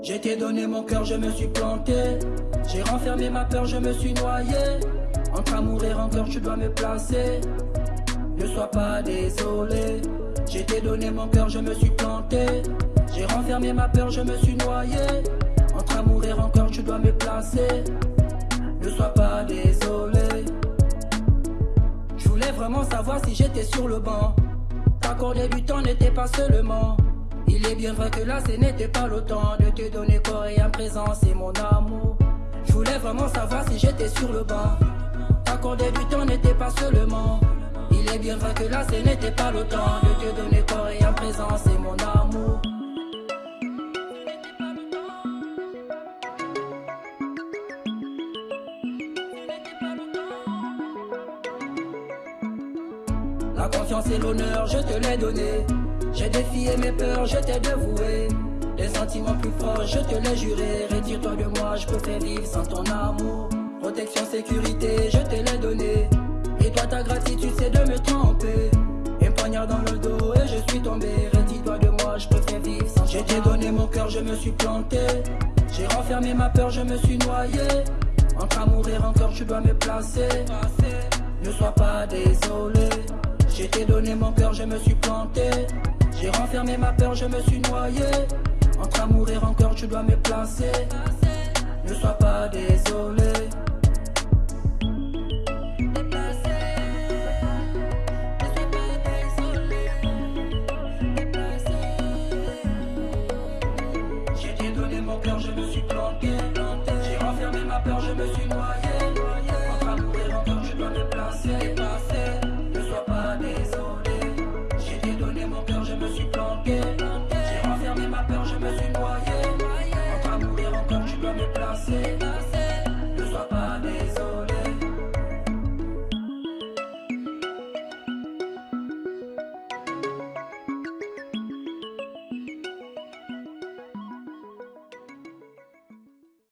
J'ai t'ai donné mon cœur, je me suis planté. J'ai renfermé ma peur, je me suis noyé. Entre amour et rancœur, tu dois me placer. Ne sois pas désolé. J'ai t'ai donné mon cœur, je me suis planté. J'ai renfermé ma peur, je me suis noyé. Entre amour et rancœur, tu dois me placer. Ne sois pas désolé. Je voulais vraiment savoir si j'étais sur le banc. T'accorder du temps n'était pas seulement. Il est bien vrai que là ce n'était pas le temps de te donner corps et un présent, c'est mon amour. Je voulais vraiment savoir si j'étais sur le banc. T'accorder du temps n'était pas seulement. Il est bien vrai que là ce n'était pas le temps de te donner corps et un présent, c'est mon amour. La confiance et l'honneur, je te l'ai donné. J'ai défié mes peurs, je t'ai dévoué. Les sentiments plus forts, je te l'ai juré. Retire-toi de moi, je peux faire vivre sans ton amour. Protection, sécurité, je te l'ai donné. Et toi, ta gratitude, c'est de me tromper. Un poignard dans le dos et je suis tombé. Retire-toi de moi, je peux faire vivre sans Je t'ai donné mon cœur, je me suis planté. J'ai renfermé ma peur, je me suis noyé. Entre amour et rancœur, tu dois me placer. Ne sois pas désolé. Mon cœur, je me suis planté. J'ai renfermé ma peur, je me suis noyé. Entre amour et rancœur, tu dois me placer. Ne sois pas désolé. J'ai donné mon cœur, je me suis planté. J'ai renfermé ma peur, je me suis. You.